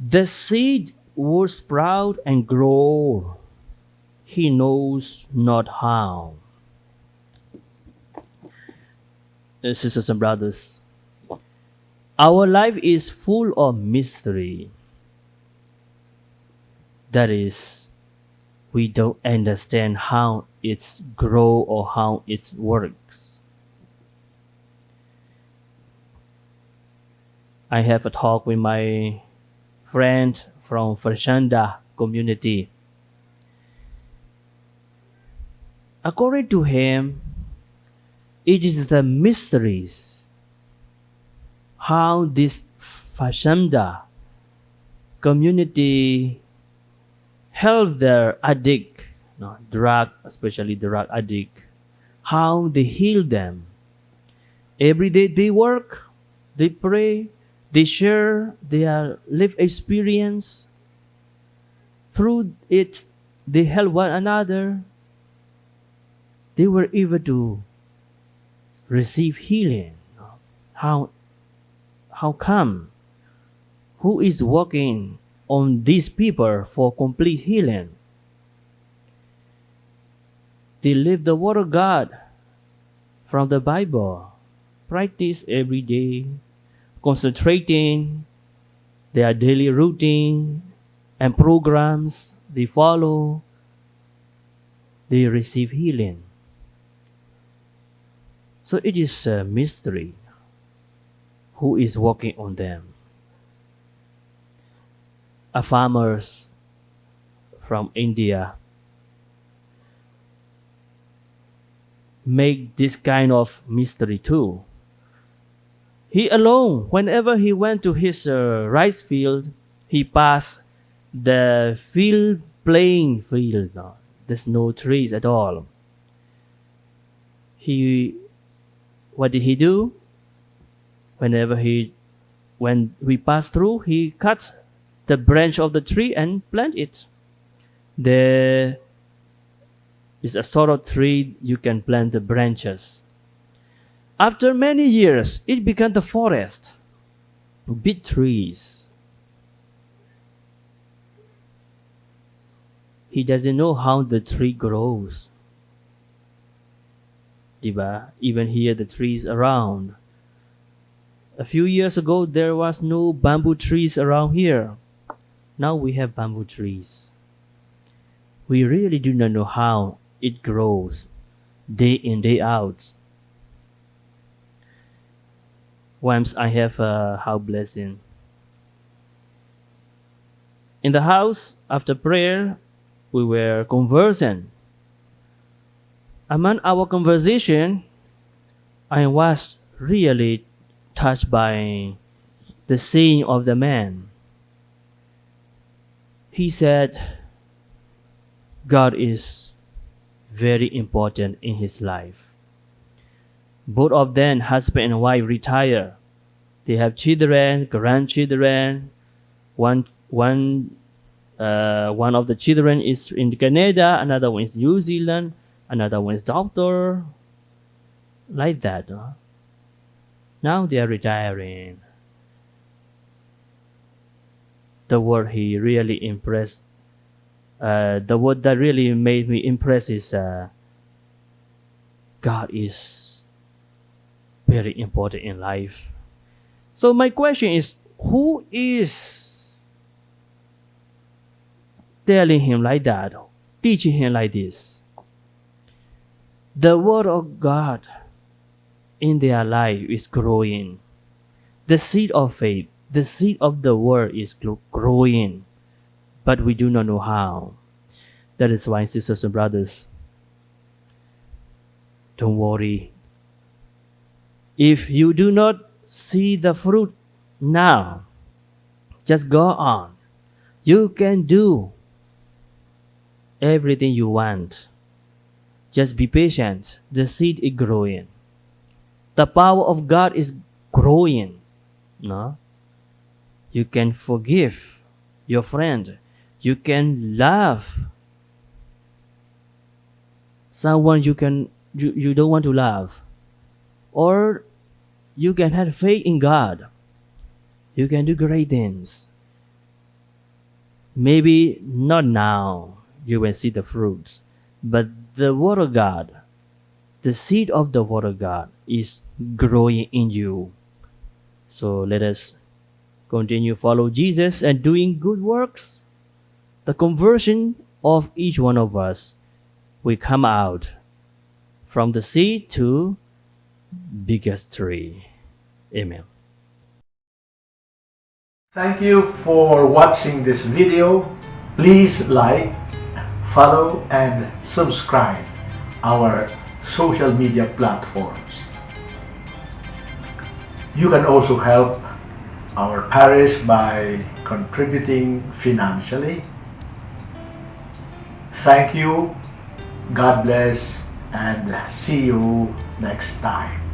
The seed will sprout and grow. He knows not how. Uh, Sisters and brothers, our life is full of mystery. That is, we don't understand how it's grow or how it works. I have a talk with my friend from Fazenda community. According to him, it is the mysteries how this Fazenda community help their addict, no, drug, especially drug addict, how they heal them. Every day they work, they pray, they share their life experience. Through it, they help one another. They were able to receive healing. How, how come? Who is working on these people for complete healing? They live the Word of God from the Bible, practice every day, concentrating their daily routine and programs they follow, they receive healing. So it is a mystery who is working on them. A farmers from India make this kind of mystery too. He alone, whenever he went to his uh, rice field, he passed the field playing field. No, there's no trees at all. He, what did he do? Whenever he, when we pass through, he cut the branch of the tree and plant it. There is a sort of tree you can plant the branches. After many years, it became the forest, big trees. He doesn't know how the tree grows. Diba? Even here, the trees around. A few years ago, there was no bamboo trees around here. Now we have bamboo trees. We really do not know how it grows day in, day out. Once I have a house blessing. In the house, after prayer, we were conversing. Among our conversation, I was really touched by the saying of the man. He said, God is very important in his life. Both of them, husband and wife, retire. They have children, grandchildren. One, one, uh, one of the children is in Canada, another one is New Zealand, another one is doctor. Like that. huh? Now they are retiring. The word he really impressed uh, the word that really made me impressed is uh, God is very important in life. So my question is, who is telling him like that, teaching him like this? The word of God in their life is growing. The seed of faith, the seed of the word is growing but we do not know how. That is why, sisters and brothers, don't worry. If you do not see the fruit now, just go on. You can do everything you want. Just be patient. The seed is growing. The power of God is growing. No? You can forgive your friend you can love someone you can you, you don't want to love or you can have faith in god you can do great things maybe not now you will see the fruits, but the Word of God, the seed of the Word of God, is growing in you. So let us continue follow Jesus and doing good works. The conversion of each one of us will come out from the seed to biggest tree. Amen. Thank you for watching this video. Please like, follow and subscribe our social media platforms. You can also help our parish by contributing financially. Thank you, God bless, and see you next time.